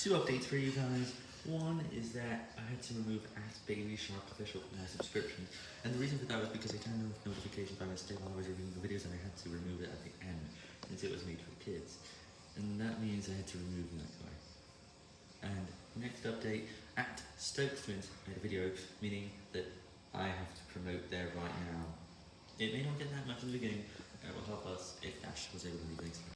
two updates for you guys. One is that I had to remove at Baby Shark official from my subscription, and the reason for that was because I turned off notifications by mistake while I was reviewing the videos, and I had to remove it at the end since it was made for kids, and that means I had to remove that guy. And next update at Stokes Twins made a video, meaning that I have to promote there right now. It may not get that much in the beginning, uh, it will help us if Dash was able to do things.